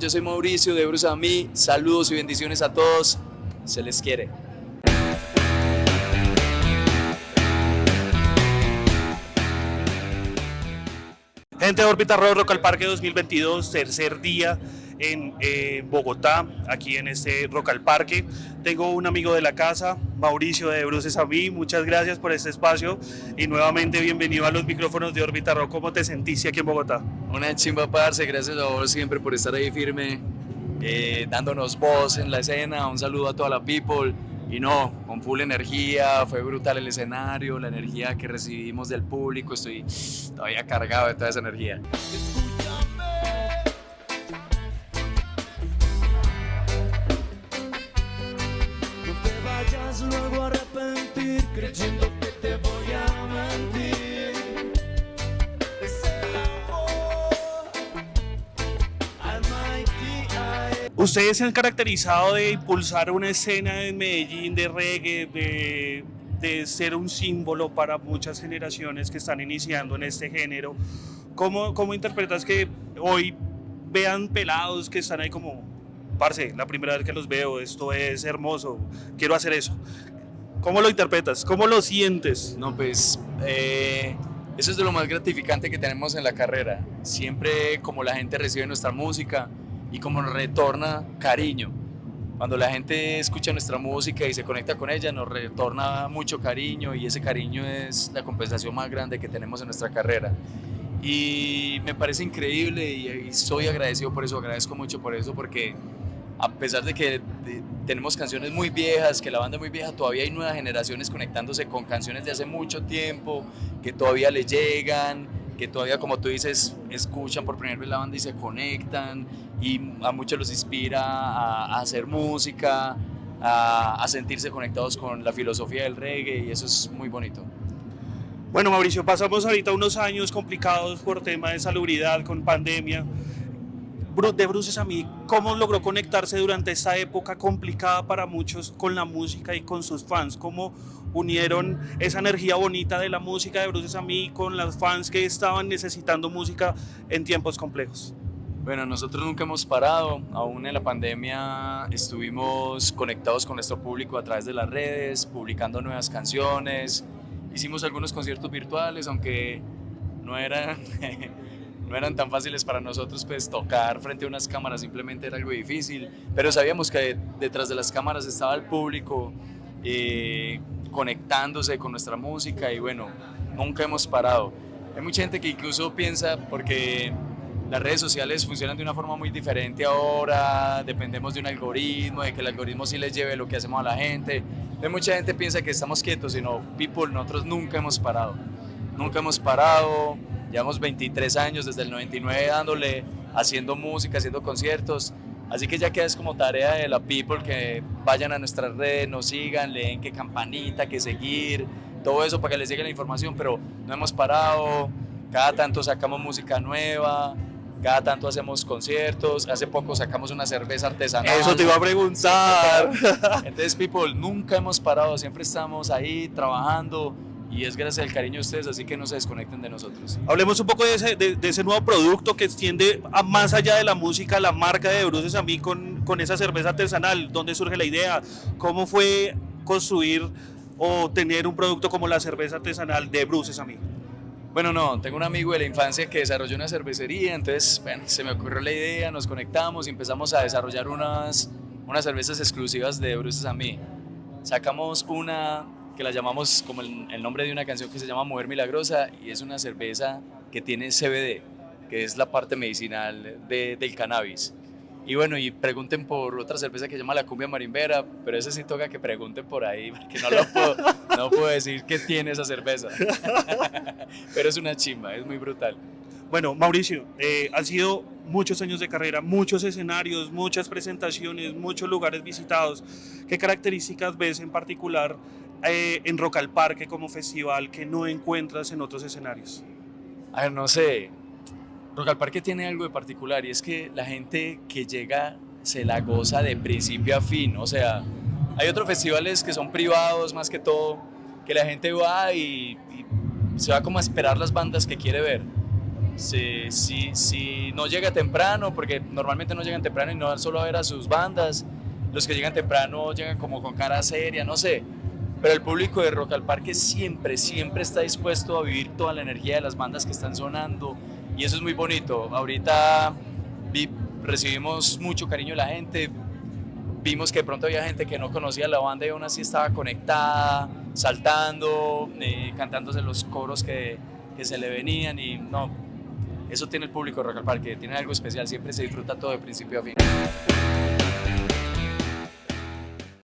Yo soy Mauricio de Bruce a mí, saludos y bendiciones a todos, se les quiere. Gente de Órbita Rock, Rock al Parque 2022, tercer día en eh, Bogotá, aquí en este Rock al Parque. Tengo un amigo de la casa, Mauricio de Bruces a mí. Muchas gracias por este espacio y nuevamente bienvenido a los micrófonos de Órbita Rock. ¿Cómo te sentiste aquí en Bogotá? Una chimba, parce. Gracias a vos siempre por estar ahí firme, eh, dándonos voz en la escena. Un saludo a toda la people. Y no, con full energía, fue brutal el escenario, la energía que recibimos del público, estoy todavía cargado de toda esa energía. Luego creyendo que te voy a Ustedes se han caracterizado de impulsar una escena en Medellín de reggae, de, de ser un símbolo para muchas generaciones que están iniciando en este género. ¿Cómo, cómo interpretas que hoy vean pelados que están ahí como, parce, la primera vez que los veo, esto es hermoso, quiero hacer eso? ¿Cómo lo interpretas? ¿Cómo lo sientes? No, pues eh, eso es de lo más gratificante que tenemos en la carrera. Siempre como la gente recibe nuestra música y como nos retorna cariño. Cuando la gente escucha nuestra música y se conecta con ella, nos retorna mucho cariño y ese cariño es la compensación más grande que tenemos en nuestra carrera. Y me parece increíble y, y soy agradecido por eso, agradezco mucho por eso porque a pesar de que de- tenemos canciones muy viejas, que la banda es muy vieja, todavía hay nuevas generaciones conectándose con canciones de hace mucho tiempo, que todavía le llegan, que todavía, como tú dices, escuchan por primera vez la banda y se conectan, y a muchos los inspira a, a hacer música, a, a sentirse conectados con la filosofía del reggae, y eso es muy bonito. Bueno, Mauricio, pasamos ahorita unos años complicados por tema de salubridad, con pandemia. De Bruces a mí, ¿cómo logró conectarse durante esta época complicada para muchos con la música y con sus fans? ¿Cómo unieron esa energía bonita de la música de Bruces a mí con los fans que estaban necesitando música en tiempos complejos? Bueno, nosotros nunca hemos parado, aún en la pandemia estuvimos conectados con nuestro público a través de las redes, publicando nuevas canciones, hicimos algunos conciertos virtuales, aunque no eran, no eran tan fáciles para nosotros, pues tocar frente a unas cámaras simplemente era algo difícil, pero sabíamos que detrás de las cámaras estaba el público eh, conectándose con nuestra música y bueno, nunca hemos parado. Hay mucha gente que incluso piensa, porque las redes sociales funcionan de una forma muy diferente ahora, dependemos de un algoritmo, de que el algoritmo sí les lleve lo que hacemos a la gente. Hay mucha gente piensa que estamos quietos, sino people, nosotros nunca hemos parado. Nunca hemos parado, llevamos 23 años desde el 99 dándole, haciendo música, haciendo conciertos. Así que ya queda es como tarea de la people que vayan a nuestras redes, nos sigan, leen qué campanita, qué seguir, todo eso para que les llegue la información, pero no hemos parado, cada tanto sacamos música nueva, cada tanto hacemos conciertos, hace poco sacamos una cerveza artesanal. Eso te iba a preguntar. Entonces, people, nunca hemos parado, siempre estamos ahí trabajando y es gracias al cariño de ustedes, así que no se desconecten de nosotros. Hablemos un poco de ese, de, de ese nuevo producto que extiende a más allá de la música, la marca de Bruces a mí con, con esa cerveza artesanal. ¿Dónde surge la idea? ¿Cómo fue construir o tener un producto como la cerveza artesanal de Bruces a mí? Bueno, no, tengo un amigo de la infancia que desarrolló una cervecería, entonces, bueno, se me ocurrió la idea, nos conectamos y empezamos a desarrollar unas, unas cervezas exclusivas de Bruces a mí. Sacamos una que la llamamos como el, el nombre de una canción que se llama Mujer Milagrosa y es una cerveza que tiene CBD, que es la parte medicinal de- del cannabis. Y bueno, y pregunten por otra cerveza que se llama la cumbia marimbera, pero ese sí toca que pregunten por ahí, porque no lo puedo, no puedo decir qué tiene esa cerveza. pero es una chimba, es muy brutal. Bueno, Mauricio, eh, han sido muchos años de carrera, muchos escenarios, muchas presentaciones, muchos lugares visitados. ¿Qué características ves en particular eh, en Rock al Parque como festival que no encuentras en otros escenarios? A ver, no sé. Rock al Parque tiene algo de particular y es que la gente que llega se la goza de principio a fin. O sea, hay otros festivales que son privados más que todo, que la gente va y, y se va como a esperar las bandas que quiere ver. si, si, si no llega temprano, porque normalmente no llegan temprano y no van solo a ver a sus bandas, los que llegan temprano llegan como con cara seria, no sé. Pero el público de Rock al Parque siempre, siempre está dispuesto a vivir toda la energía de las bandas que están sonando. Y eso es muy bonito. Ahorita recibimos mucho cariño de la gente, vimos que de pronto había gente que no conocía la banda y aún así estaba conectada, saltando, eh, cantándose los coros que, que se le venían. Y no, eso tiene el público de Rock al Parque, tiene algo especial, siempre se disfruta todo de principio a fin.